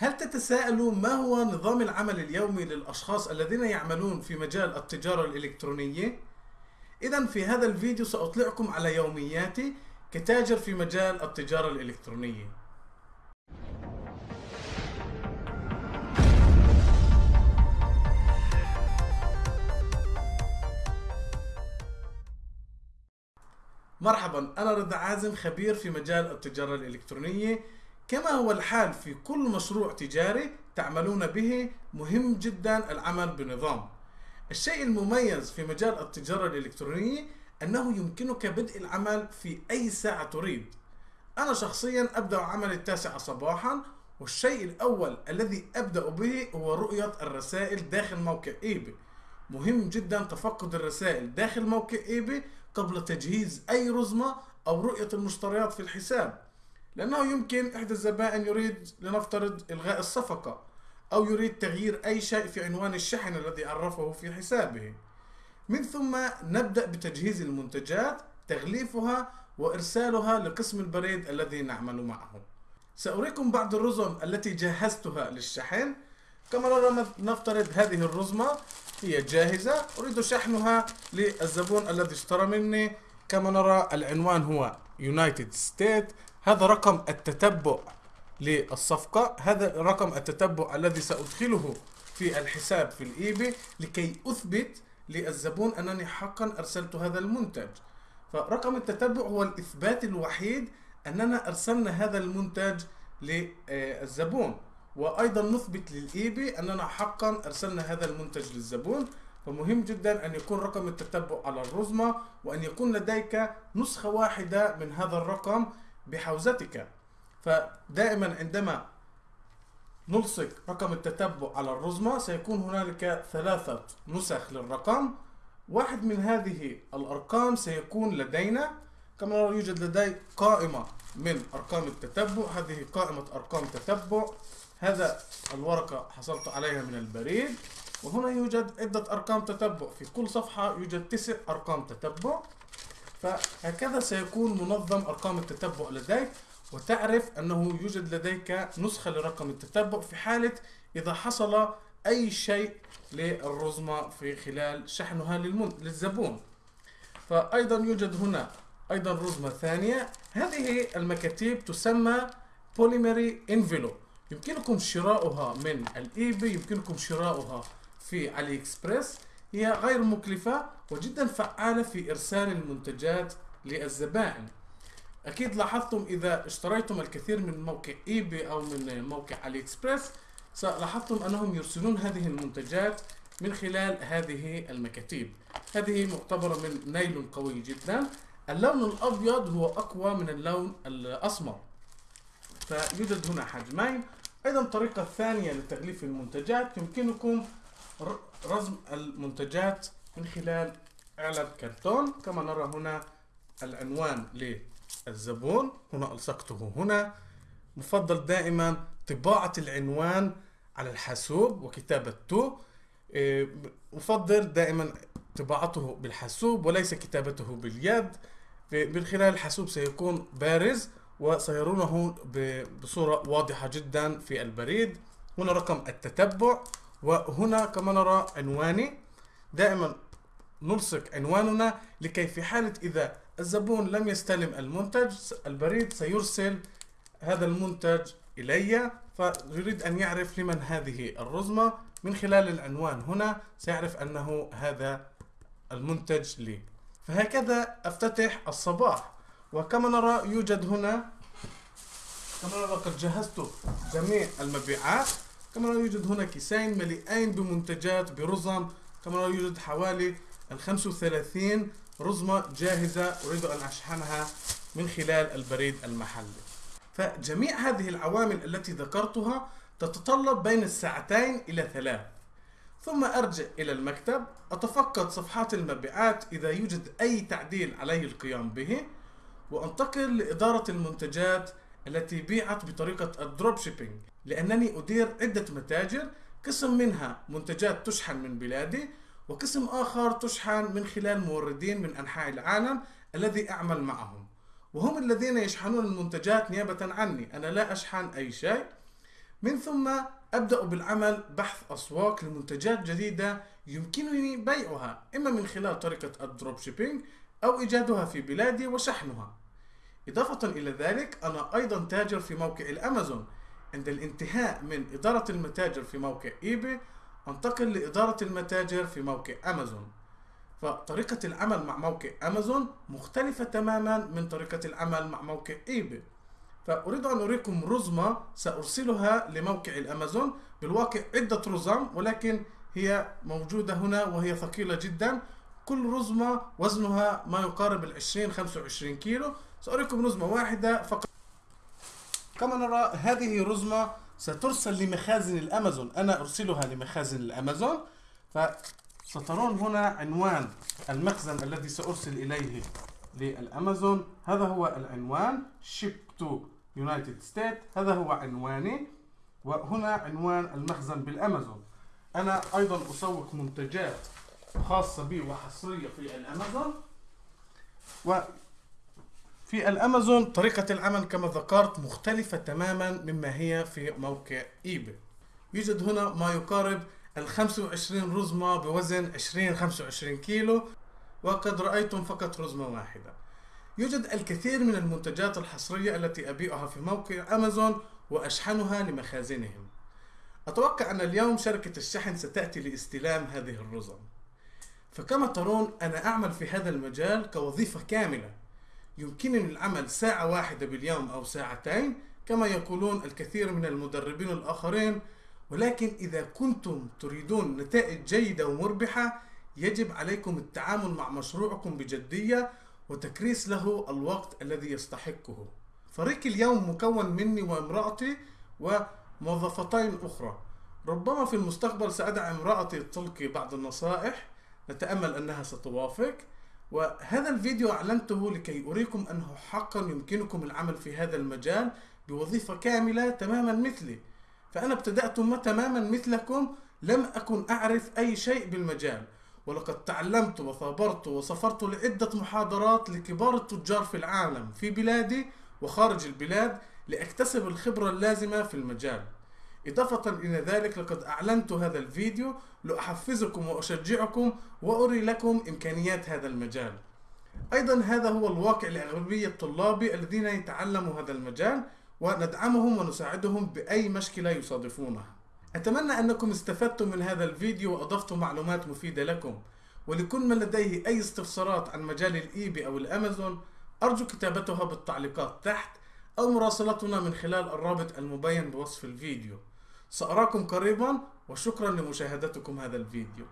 هل تتساءلوا ما هو نظام العمل اليومي للأشخاص الذين يعملون في مجال التجارة الإلكترونية؟ إذا في هذا الفيديو سأطلعكم على يومياتي كتاجر في مجال التجارة الإلكترونية مرحبا أنا رضا عازم خبير في مجال التجارة الإلكترونية كما هو الحال في كل مشروع تجاري تعملون به مهم جدا العمل بنظام. الشيء المميز في مجال التجارة الإلكترونية أنه يمكنك بدء العمل في أي ساعة تريد. أنا شخصيا أبدأ عمل التاسعة صباحا والشيء الأول الذي أبدأ به هو رؤية الرسائل داخل موقع إيبي. مهم جدا تفقد الرسائل داخل موقع إيبي قبل تجهيز أي رزمة أو رؤية المشتريات في الحساب. لأنه يمكن إحدى الزبائن يريد لنفترض إلغاء الصفقة أو يريد تغيير أي شيء في عنوان الشحن الذي عرفه في حسابه. من ثم نبدأ بتجهيز المنتجات تغليفها وإرسالها لقسم البريد الذي نعمل معه. سأريكم بعض الرزم التي جهزتها للشحن. كما نرى نفترض هذه الرزمة هي جاهزة. أريد شحنها للزبون الذي اشترى مني. كما نرى العنوان هو يونايتد ستيت هذا رقم التتبع للصفقة هذا رقم التتبع الذي سأدخله في الحساب في الإيبي لكي أثبت للزبون أنني حقا أرسلت هذا المنتج. فرقم التتبع هو الإثبات الوحيد أننا أرسلنا هذا المنتج للزبون. وأيضا نثبت للإيبي أننا حقا أرسلنا هذا المنتج للزبون. فمهم جدا أن يكون رقم التتبع على الرزمة وأن يكون لديك نسخة واحدة من هذا الرقم بحوزتك. فدائما عندما نلصق رقم التتبع على الرزمة سيكون هنالك ثلاثة نسخ للرقم. واحد من هذه الأرقام سيكون لدينا كما نرى يوجد لدي قائمة من أرقام التتبع. هذه قائمة أرقام تتبع. هذا الورقة حصلت عليها من البريد. وهنا يوجد عدة أرقام تتبع. في كل صفحة يوجد تسع أرقام تتبع. فهكذا سيكون منظم أرقام التتبع لديك وتعرف أنه يوجد لديك نسخة لرقم التتبع في حالة إذا حصل أي شيء للرزمة في خلال شحنها للزبون. فأيضا يوجد هنا أيضا رزمة ثانية. هذه المكاتيب تسمى poly mailer envelope يمكنكم شراؤها من ال eBay يمكنكم شراؤها في AliExpress هي غير مكلفة وجدا فعالة في إرسال المنتجات للزبائن. أكيد لاحظتم إذا اشتريتم الكثير من موقع eBay أو من موقع AliExpress لاحظتم أنهم يرسلون هذه المنتجات من خلال هذه المكاتيب. هذه معتبرة من نايلون قوي جدا. اللون الأبيض هو أقوى من اللون الأسمر. فيوجد هنا حجمين. أيضا طريقة ثانية لتغليف المنتجات يمكنكم رسم المنتجات من خلال علب كرتون. كما نرى هنا العنوان للزبون. هنا ألصقته هنا. مفضل دائما طباعة العنوان على الحاسوب وكتابته إيه، مفضل دائما طباعته بالحاسوب وليس كتابته باليد. من خلال الحاسوب سيكون بارز وسيرونه بصورة واضحة جدا في البريد. هنا رقم التتبع. وهنا كما نرى عنواني. دائما نلصق عنواننا لكي في حالة إذا الزبون لم يستلم المنتج البريد سيرسل هذا المنتج إلي فيريد أن يعرف لمن هذه الرزمة. من خلال العنوان هنا سيعرف أنه هذا المنتج لي. فهكذا أفتتح الصباح. وكما نرى يوجد هنا كما نرى قد جهزت جميع المبيعات. كما يوجد هنا كيسين مليئين بمنتجات برزم كما يوجد حوالي ال 35 رزمة جاهزة أريد أن أشحنها من خلال البريد المحلي. فجميع هذه العوامل التي ذكرتها تتطلب بين الساعتين إلى ثلاث. ثم أرجع إلى المكتب أتفقد صفحات المبيعات إذا يوجد أي تعديل علي القيام به وأنتقل لإدارة المنتجات التي بيعت بطريقة ال drop shipping لأنني أدير عدة متاجر قسم منها منتجات تشحن من بلادي وقسم آخر تشحن من خلال موردين من أنحاء العالم الذي أعمل معهم. وهم الذين يشحنون المنتجات نيابة عني أنا لا أشحن أي شيء. من ثم أبدأ بالعمل بحث أسواق لمنتجات جديدة يمكنني بيعها إما من خلال طريقة ال drop shipping أو إيجادها في بلادي وشحنها. إضافة إلى ذلك أنا أيضا تاجر في موقع الأمازون. عند الانتهاء من إدارة المتاجر في موقع eBay أنتقل لإدارة المتاجر في موقع أمازون. فطريقة العمل مع موقع أمازون مختلفة تماما من طريقة العمل مع موقع إيباي. فأريد أن أريكم رزمة سأرسلها لموقع الأمازون. بالواقع عدة رزم ولكن هي موجودة هنا وهي ثقيلة جدا. كل رزمة وزنها ما يقارب ال 20 25 كيلو. سأريكم رزمة واحدة فقط. كما نرى هذه رزمة سترسل لمخازن الأمازون. أنا أرسلها لمخازن الأمازون. فسترون هنا عنوان المخزن الذي سأرسل إليه للأمازون. هذا هو العنوان. Ship to United States. هذا هو عنواني. وهنا عنوان المخزن بالأمازون. أنا أيضا أسوق منتجات خاصة بي وحصرية في الأمازون. وفي الأمازون طريقة العمل كما ذكرت مختلفة تماما مما هي في موقع إيباي يوجد هنا ما يقارب ال 25 رزمة بوزن 20 25 كيلو وقد رأيتم فقط رزمة واحدة. يوجد الكثير من المنتجات الحصرية التي أبيعها في موقع أمازون وأشحنها لمخازنهم. أتوقع أن اليوم شركة الشحن ستأتي لاستلام هذه الرزم. فكما ترون أنا أعمل في هذا المجال كوظيفة كاملة. يمكنني العمل ساعة واحدة باليوم أو ساعتين كما يقولون الكثير من المدربين الآخرين. ولكن إذا كنتم تريدون نتائج جيدة ومربحة يجب عليكم التعامل مع مشروعكم بجدية وتكريس له الوقت الذي يستحقه. فريق اليوم مكون مني وامرأتي وموظفتين أخرى. ربما في المستقبل سأدع امرأتي تلقي بعض النصائح. نتأمل أنها ستوافق. وهذا الفيديو أعلنته لكي أريكم أنه حقا يمكنكم العمل في هذا المجال بوظيفة كاملة تماما مثلي. فأنا ابتدأت تماما مثلكم لم أكن أعرف أي شيء بالمجال. ولقد تعلمت وثابرت وسافرت لعدة محاضرات لكبار التجار في العالم في بلادي وخارج البلاد لأكتسب الخبرة اللازمة في المجال. إضافة إلى ذلك لقد أعلنت هذا الفيديو لأحفزكم وأشجعكم وأري لكم إمكانيات هذا المجال. أيضا هذا هو الواقع لأغلبية طلابي الذين يتعلموا هذا المجال وندعمهم ونساعدهم بأي مشكلة يصادفونها. أتمنى أنكم استفدتم من هذا الفيديو وأضفتم معلومات مفيدة لكم. ولكل من لديه أي استفسارات عن مجال الإيبي أو الأمازون أرجو كتابتها بالتعليقات تحت أو مراسلتنا من خلال الرابط المبين بوصف الفيديو. سأراكم قريبا وشكرا لمشاهدتكم هذا الفيديو.